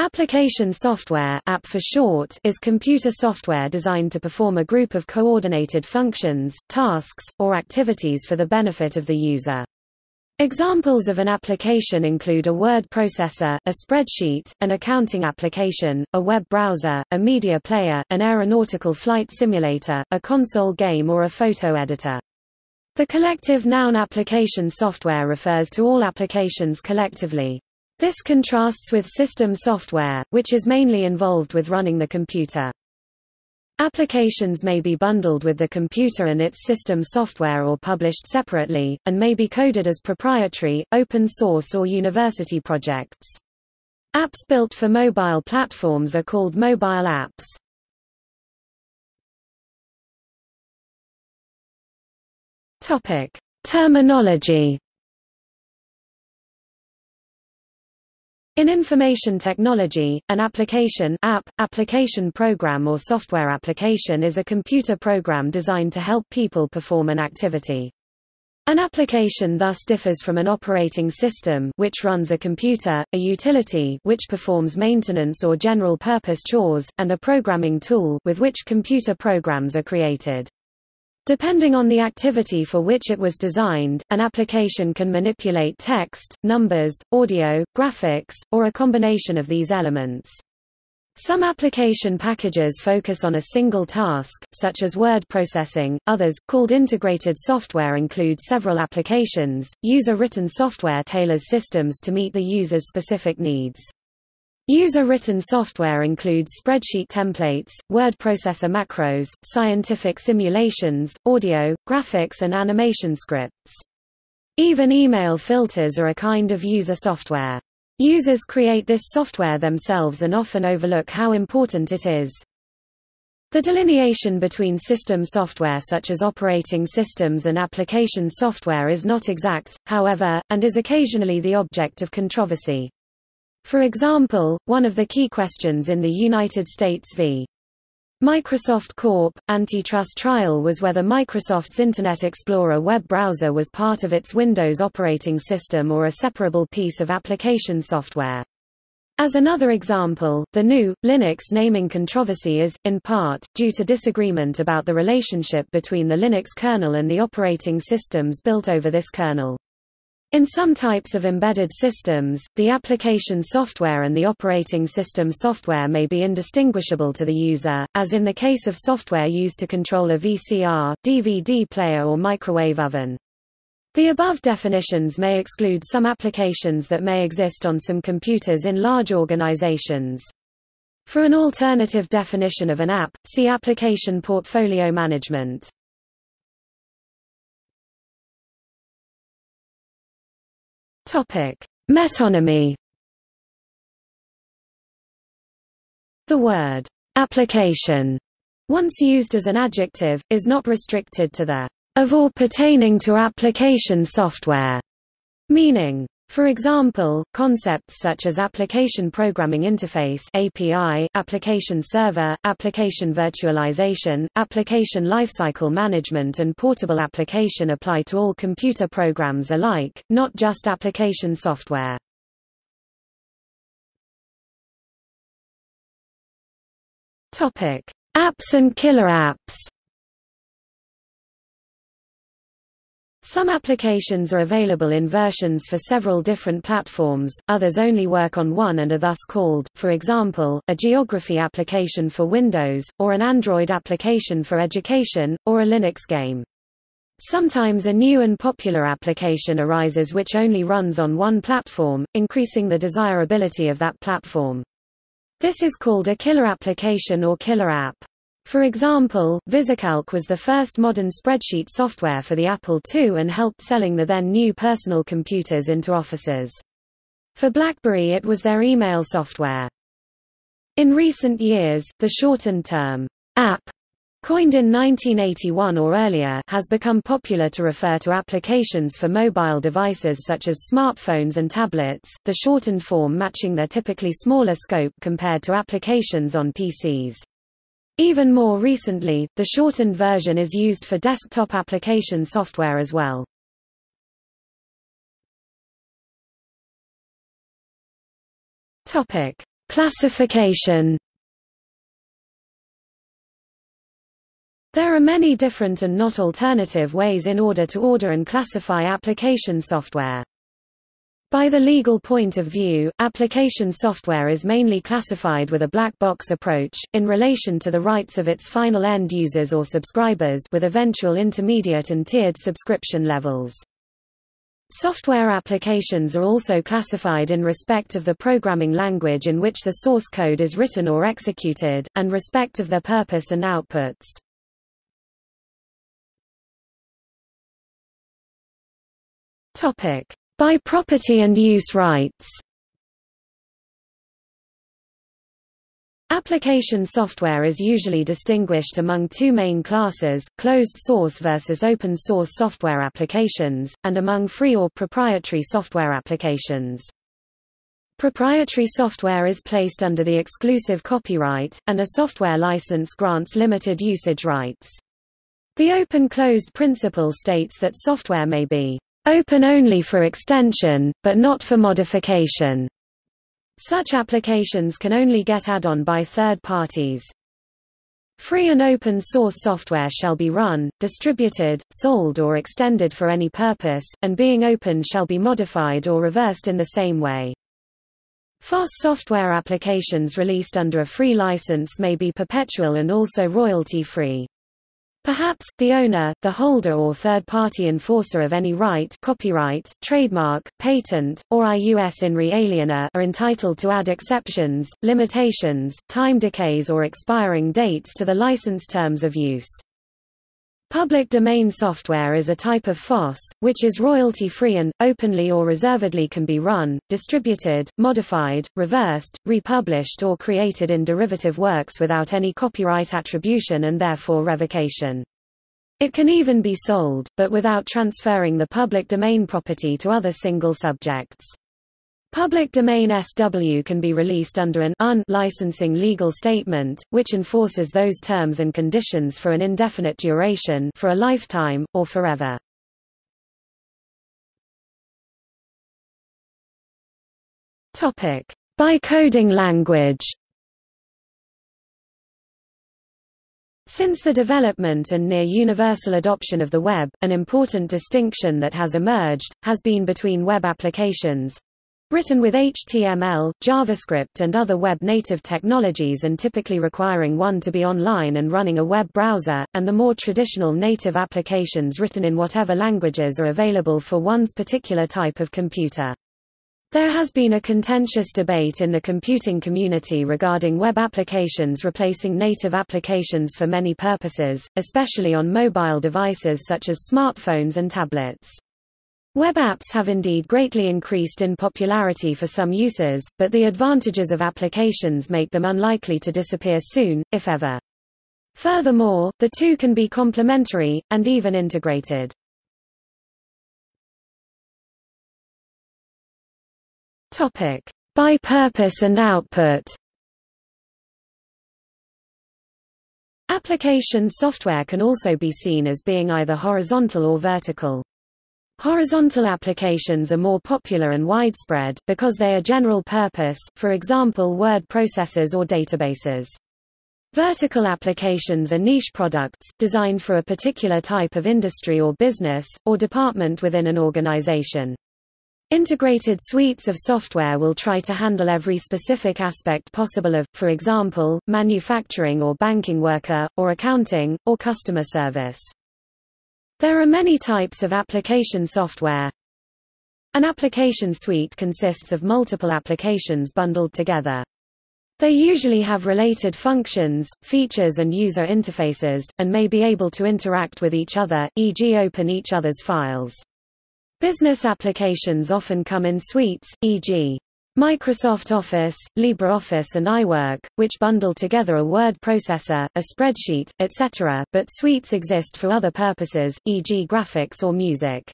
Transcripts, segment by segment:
Application software app for short, is computer software designed to perform a group of coordinated functions, tasks, or activities for the benefit of the user. Examples of an application include a word processor, a spreadsheet, an accounting application, a web browser, a media player, an aeronautical flight simulator, a console game or a photo editor. The collective noun application software refers to all applications collectively. This contrasts with system software, which is mainly involved with running the computer. Applications may be bundled with the computer and its system software or published separately, and may be coded as proprietary, open source or university projects. Apps built for mobile platforms are called mobile apps. Topic. Terminology In information technology, an application app, application program or software application is a computer program designed to help people perform an activity. An application thus differs from an operating system which runs a computer, a utility which performs maintenance or general-purpose chores, and a programming tool with which computer programs are created. Depending on the activity for which it was designed, an application can manipulate text, numbers, audio, graphics, or a combination of these elements. Some application packages focus on a single task, such as word processing. Others, called integrated software include several applications. User-written software tailors systems to meet the user's specific needs. User-written software includes spreadsheet templates, word processor macros, scientific simulations, audio, graphics and animation scripts. Even email filters are a kind of user software. Users create this software themselves and often overlook how important it is. The delineation between system software such as operating systems and application software is not exact, however, and is occasionally the object of controversy. For example, one of the key questions in the United States v. Microsoft Corp. antitrust trial was whether Microsoft's Internet Explorer web browser was part of its Windows operating system or a separable piece of application software. As another example, the GNU, Linux naming controversy is, in part, due to disagreement about the relationship between the Linux kernel and the operating systems built over this kernel. In some types of embedded systems, the application software and the operating system software may be indistinguishable to the user, as in the case of software used to control a VCR, DVD player or microwave oven. The above definitions may exclude some applications that may exist on some computers in large organizations. For an alternative definition of an app, see Application Portfolio Management. Topic: Metonymy. The word application, once used as an adjective, is not restricted to the of or pertaining to application software meaning. For example, concepts such as Application Programming Interface API, Application Server, Application Virtualization, Application Lifecycle Management and Portable Application apply to all computer programs alike, not just application software. Apps and killer apps Some applications are available in versions for several different platforms, others only work on one and are thus called, for example, a geography application for Windows, or an Android application for education, or a Linux game. Sometimes a new and popular application arises which only runs on one platform, increasing the desirability of that platform. This is called a killer application or killer app. For example, VisiCalc was the first modern spreadsheet software for the Apple II and helped selling the then new personal computers into offices. For BlackBerry it was their email software. In recent years, the shortened term, app, coined in 1981 or earlier, has become popular to refer to applications for mobile devices such as smartphones and tablets, the shortened form matching their typically smaller scope compared to applications on PCs. Even more recently, the shortened version is used for desktop application software as well. Topic: Classification There are many different and not alternative ways in order to order and classify application software. By the legal point of view, application software is mainly classified with a black box approach, in relation to the rights of its final end users or subscribers with eventual intermediate and tiered subscription levels. Software applications are also classified in respect of the programming language in which the source code is written or executed, and respect of their purpose and outputs. Topic: By property and use rights. Application software is usually distinguished among two main classes, closed source versus open source software applications, and among free or proprietary software applications. Proprietary software is placed under the exclusive copyright, and a software license grants limited usage rights. The open-closed principle states that software may be Open only for extension, but not for modification. Such applications can only get add-on by third parties. Free and open source software shall be run, distributed, sold or extended for any purpose, and being open shall be modified or reversed in the same way. FOSS software applications released under a free license may be perpetual and also royalty-free. Perhaps, the owner, the holder or third-party enforcer of any right copyright, trademark, patent, or ius in re aliena are entitled to add exceptions, limitations, time decays or expiring dates to the license terms of use. Public domain software is a type of FOSS, which is royalty-free and, openly or reservedly can be run, distributed, modified, reversed, republished or created in derivative works without any copyright attribution and therefore revocation. It can even be sold, but without transferring the public domain property to other single subjects. Public domain SW can be released under an un licensing legal statement, which enforces those terms and conditions for an indefinite duration for a lifetime, or forever. By coding language Since the development and near universal adoption of the web, an important distinction that has emerged, has been between web applications, Written with HTML, JavaScript and other web-native technologies and typically requiring one to be online and running a web browser, and the more traditional native applications written in whatever languages are available for one's particular type of computer. There has been a contentious debate in the computing community regarding web applications replacing native applications for many purposes, especially on mobile devices such as smartphones and tablets. Web apps have indeed greatly increased in popularity for some users, but the advantages of applications make them unlikely to disappear soon, if ever. Furthermore, the two can be complementary, and even integrated. Topic. By purpose and output Application software can also be seen as being either horizontal or vertical. Horizontal applications are more popular and widespread, because they are general purpose, for example word processors or databases. Vertical applications are niche products, designed for a particular type of industry or business, or department within an organization. Integrated suites of software will try to handle every specific aspect possible of, for example, manufacturing or banking worker, or accounting, or customer service. There are many types of application software. An application suite consists of multiple applications bundled together. They usually have related functions, features and user interfaces, and may be able to interact with each other, e.g. open each other's files. Business applications often come in suites, e.g. Microsoft Office, LibreOffice and iWork, which bundle together a word processor, a spreadsheet, etc., but suites exist for other purposes, e.g. graphics or music.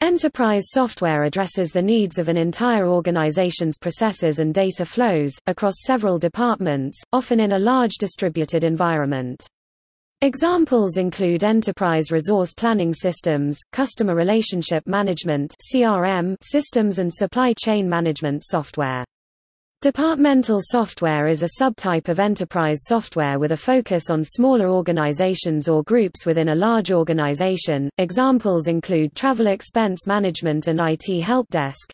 Enterprise software addresses the needs of an entire organization's processes and data flows, across several departments, often in a large distributed environment. Examples include enterprise resource planning systems, customer relationship management (CRM) systems and supply chain management software. Departmental software is a subtype of enterprise software with a focus on smaller organizations or groups within a large organization. Examples include travel expense management and IT help desk.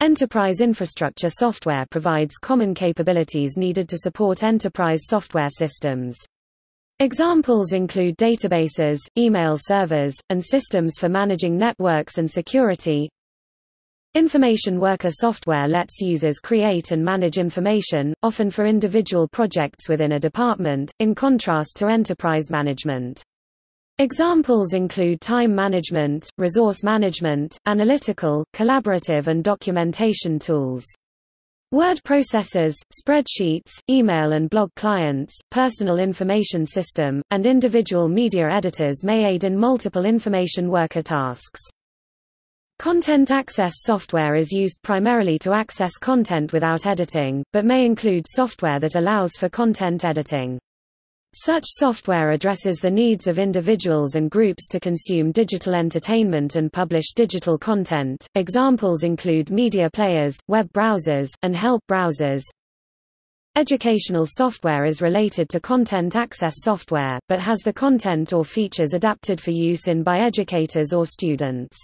Enterprise infrastructure software provides common capabilities needed to support enterprise software systems. Examples include databases, email servers, and systems for managing networks and security. Information worker software lets users create and manage information, often for individual projects within a department, in contrast to enterprise management. Examples include time management, resource management, analytical, collaborative and documentation tools. Word processors, spreadsheets, email and blog clients, personal information system, and individual media editors may aid in multiple information worker tasks. Content access software is used primarily to access content without editing, but may include software that allows for content editing. Such software addresses the needs of individuals and groups to consume digital entertainment and publish digital content. Examples include media players, web browsers, and help browsers. Educational software is related to content access software, but has the content or features adapted for use in by educators or students.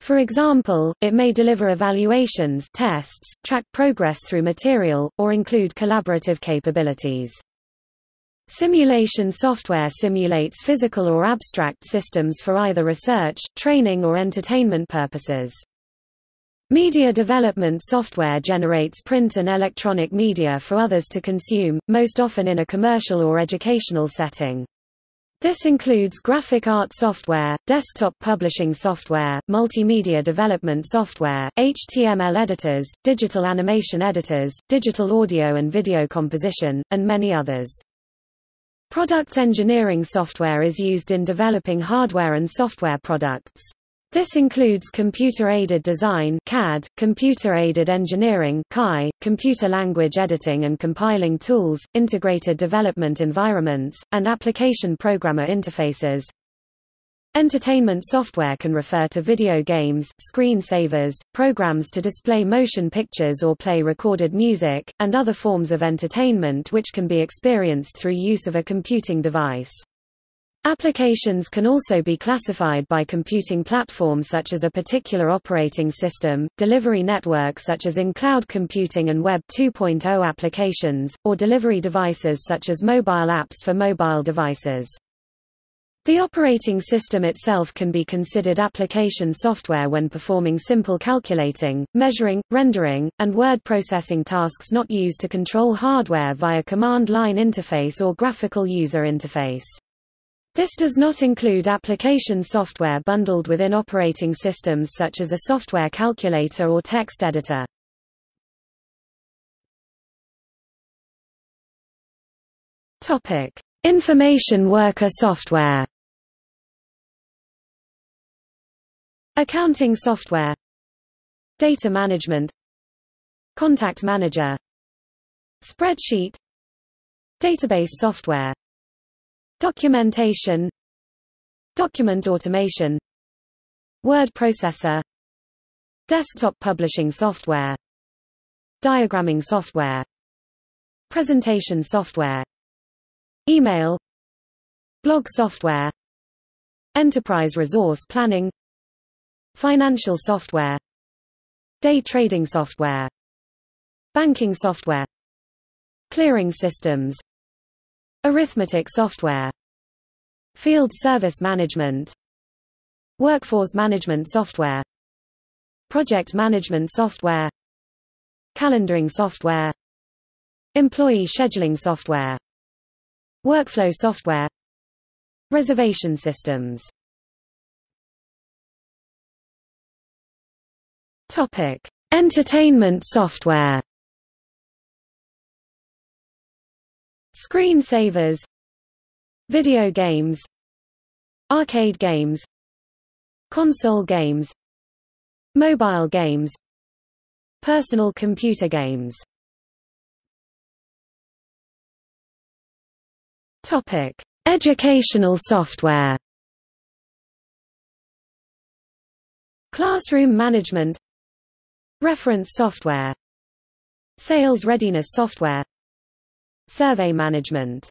For example, it may deliver evaluations tests, track progress through material, or include collaborative capabilities. Simulation software simulates physical or abstract systems for either research, training or entertainment purposes. Media development software generates print and electronic media for others to consume, most often in a commercial or educational setting. This includes graphic art software, desktop publishing software, multimedia development software, HTML editors, digital animation editors, digital audio and video composition, and many others. Product engineering software is used in developing hardware and software products. This includes computer-aided design CAD, computer-aided engineering CAE, computer language editing and compiling tools, integrated development environments, and application programmer interfaces. Entertainment software can refer to video games, screensavers, programs to display motion pictures or play recorded music, and other forms of entertainment which can be experienced through use of a computing device. Applications can also be classified by computing platform such as a particular operating system, delivery network such as in cloud computing and Web 2.0 applications, or delivery devices such as mobile apps for mobile devices. The operating system itself can be considered application software when performing simple calculating, measuring, rendering, and word processing tasks not used to control hardware via command line interface or graphical user interface. This does not include application software bundled within operating systems such as a software calculator or text editor. Topic: Information worker software. Accounting software. Data management. Contact manager. Spreadsheet. Database software. Documentation. Document automation. Word processor. Desktop publishing software. Diagramming software. Presentation software. Email. Blog software. Enterprise resource planning Financial software Day trading software Banking software Clearing systems Arithmetic software Field service management Workforce management software Project management software Calendaring software Employee scheduling software Workflow software Reservation systems Topic: Entertainment software. Screensavers Video games. Arcade games. Console games. Mobile games. Personal computer games. Topic: Educational software. Classroom management Reference software. Sales readiness software. Survey management.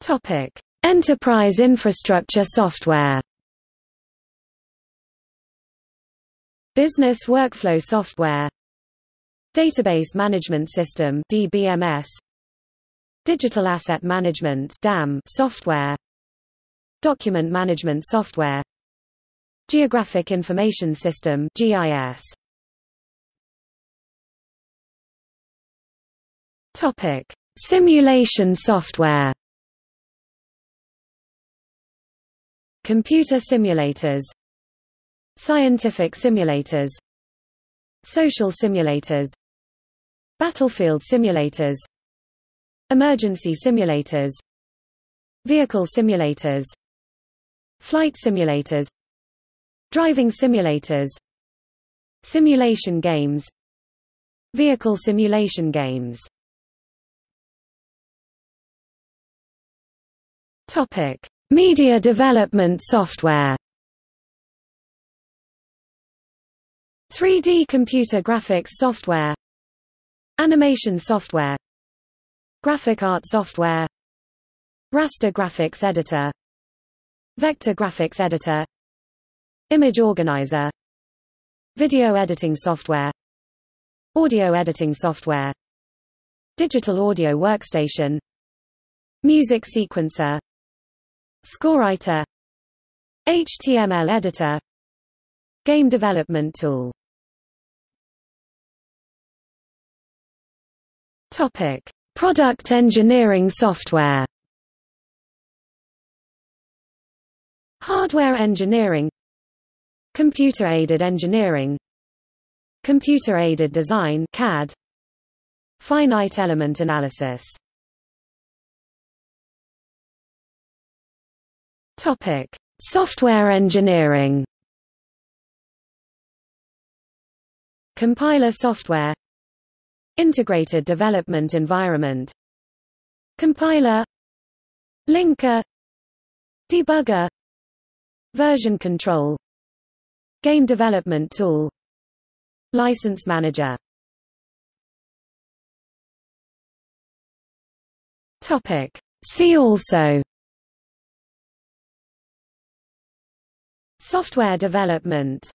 Topic. Enterprise infrastructure software. Business workflow software. Database Management System DBMS Digital Asset Management DAM software. Document Management Software Geographic Information System GIS Topic. Simulation software. Computer simulators. Scientific simulators. Social simulators. Battlefield simulators. Emergency simulators. Vehicle simulators. Flight simulators Driving simulators Simulation games Vehicle simulation games Topic: Media development software. 3D computer graphics software Animation software Graphic art software Raster graphics editor Vector graphics editor Image organizer. Video editing software. Audio editing software. Digital audio workstation. Music sequencer. ScoreWriter HTML editor. Game development tool. Topic: Product engineering software. Hardware engineering Computer-aided engineering Computer-aided design CAD Finite element analysis. Topic: Software engineering. Compiler software Integrated Development Environment. Compiler Linker Debugger Version control Game development tool. License manager. Topic. See also. Software development